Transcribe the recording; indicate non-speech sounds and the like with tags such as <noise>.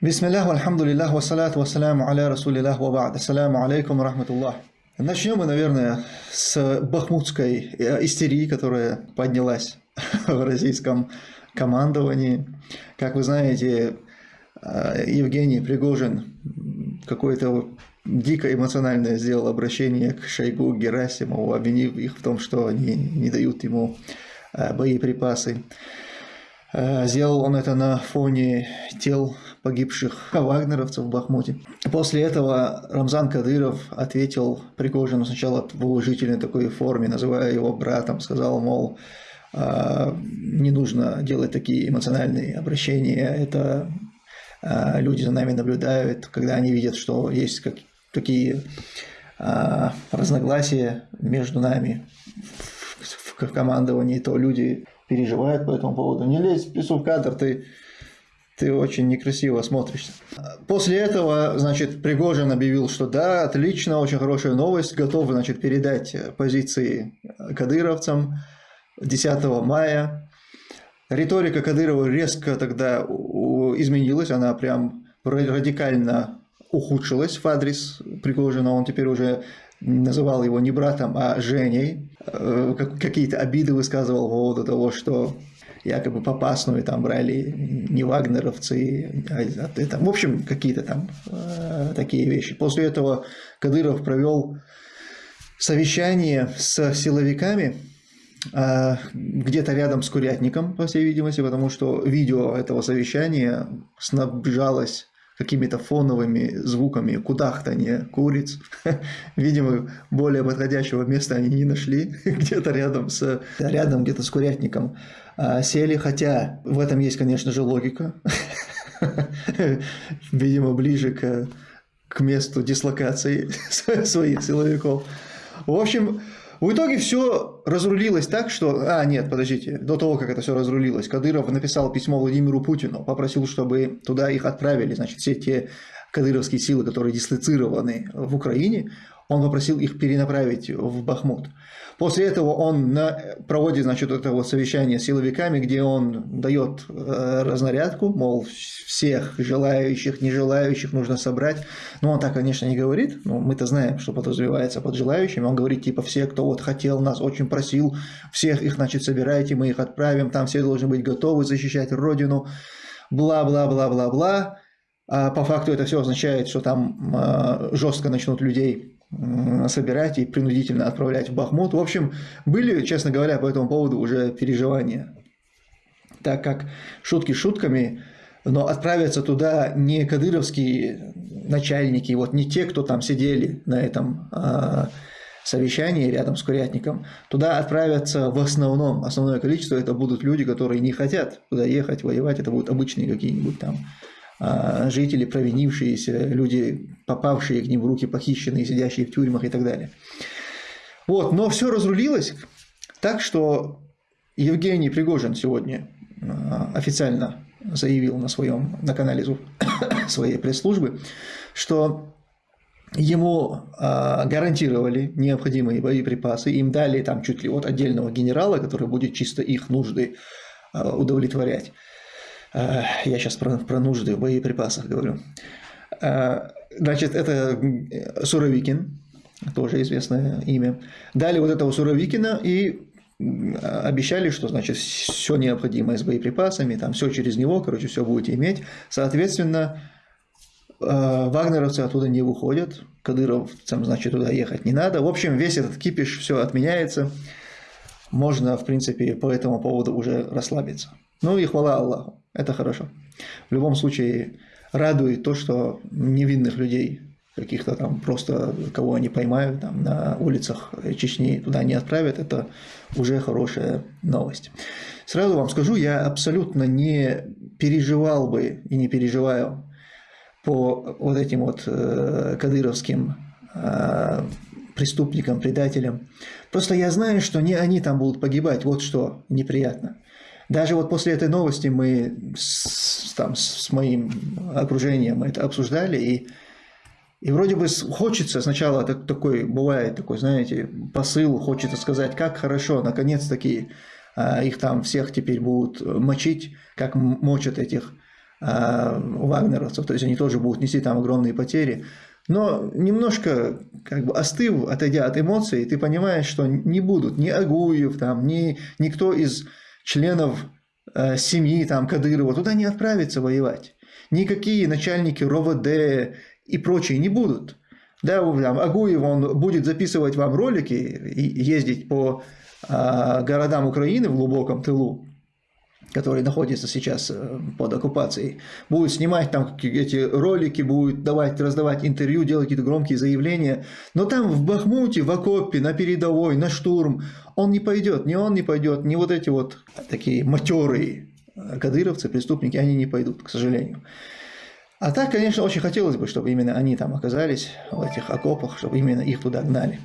Бисмиллах, альхамдулиллах, вассалату вассаляму аля расулиллах ва ба'д. Ассаляму алейкум рахматуллах. Начнем мы, наверное, с бахмутской э, истерии, которая поднялась <laughs> в российском командовании. Как вы знаете, э, Евгений Пригожин какое-то дико эмоциональное сделал обращение к Шойгу Герасимову, обвинив их в том, что они не дают ему э, боеприпасы. Сделал он это на фоне тел погибших вагнеровцев в Бахмуте. После этого Рамзан Кадыров ответил Пригожину сначала в уважительной такой форме, называя его братом, сказал, мол, «А, не нужно делать такие эмоциональные обращения, это а, люди за нами наблюдают, когда они видят, что есть такие а, разногласия между нами в, командовании, то люди переживают по этому поводу. Не лезь в в кадр, ты ты очень некрасиво смотришься. После этого, значит, Пригожин объявил, что да, отлично, очень хорошая новость, готов, значит, передать позиции кадыровцам 10 мая. Риторика Кадырова резко тогда изменилась, она прям радикально ухудшилась в адрес Пригожина, он теперь уже называл его не братом, а Женей, э, какие-то обиды высказывал по поводу того, что якобы попасную там брали не вагнеровцы, а это, в общем, какие-то там э, такие вещи. После этого Кадыров провел совещание с силовиками, э, где-то рядом с Курятником, по всей видимости, потому что видео этого совещания снабжалось какими-то фоновыми звуками кудахтания куриц. <laughs> Видимо, более подходящего места они не нашли, <laughs> где-то рядом с, рядом где-то с курятником а, сели, хотя в этом есть, конечно же, логика. <laughs> Видимо, ближе к, к месту дислокации своих силовиков. В общем, в итоге все разрулилось так, что... А, нет, подождите, до того, как это все разрулилось, Кадыров написал письмо Владимиру Путину, попросил, чтобы туда их отправили, значит, все те кадыровские силы, которые дислоцированы в Украине, он попросил их перенаправить в Бахмут. После этого он на, проводит, значит, это вот совещание с силовиками, где он дает э, разнарядку, мол, всех желающих, не желающих нужно собрать. Но он так, конечно, не говорит, но мы-то знаем, что подразумевается под желающими. Он говорит, типа, все, кто вот хотел нас, очень просил, всех их, значит, собирайте, мы их отправим, там все должны быть готовы защищать Родину, бла-бла-бла-бла-бла. А по факту это все означает, что там э, жестко начнут людей собирать и принудительно отправлять в Бахмут. В общем, были, честно говоря, по этому поводу уже переживания. Так как шутки шутками, но отправятся туда не кадыровские начальники, вот не те, кто там сидели на этом а, совещании рядом с Курятником, туда отправятся в основном, основное количество это будут люди, которые не хотят туда ехать, воевать, это будут обычные какие-нибудь там а, жители, провинившиеся, люди, попавшие к ним в руки, похищенные, сидящие в тюрьмах и так далее. Вот, но все разрулилось так, что Евгений Пригожин сегодня а, официально заявил на своем на канале <coughs> своей пресс-службы, что ему а, гарантировали необходимые боеприпасы, им дали там чуть ли от отдельного генерала, который будет чисто их нужды удовлетворять. Э, я сейчас про, про нужды в боеприпасах говорю. Э, значит, это Суровикин, тоже известное имя. Дали вот этого Суровикина и обещали, что значит все необходимое с боеприпасами, там все через него, короче, все будете иметь. Соответственно, э, вагнеровцы оттуда не выходят, кадыровцам, значит, туда ехать не надо. В общем, весь этот кипиш, все отменяется. Можно, в принципе, по этому поводу уже расслабиться. Ну и хвала Аллаху. Это хорошо. В любом случае, радует то, что невинных людей, каких-то там просто, кого они поймают там, на улицах Чечни, туда не отправят, это уже хорошая новость. Сразу вам скажу, я абсолютно не переживал бы и не переживаю по вот этим вот э, кадыровским э, преступникам, предателям. Просто я знаю, что не они там будут погибать, вот что неприятно. Даже вот после этой новости мы с, там, с моим окружением это обсуждали, и, и вроде бы хочется сначала так, такой, бывает такой, знаете, посыл, хочется сказать, как хорошо, наконец-таки а, их там всех теперь будут мочить, как мочат этих э, вагнеровцев, то есть они тоже будут нести там огромные потери. Но немножко как бы остыв, отойдя от эмоций, ты понимаешь, что не будут ни Агуев, там, ни никто из членов э, семьи там, Кадырова туда не отправится воевать. Никакие начальники РОВД и прочие не будут. Да, там, Агуев, он будет записывать вам ролики и ездить по э, городам Украины в глубоком тылу, который находится сейчас э, под оккупацией, будет снимать там эти ролики, будет давать, раздавать интервью, делать какие-то громкие заявления. Но там в Бахмуте, в окопе, на передовой, на штурм он не пойдет, ни он не пойдет, ни вот эти вот такие матерые кадыровцы, преступники, они не пойдут, к сожалению. А так, конечно, очень хотелось бы, чтобы именно они там оказались, в этих окопах, чтобы именно их туда гнали.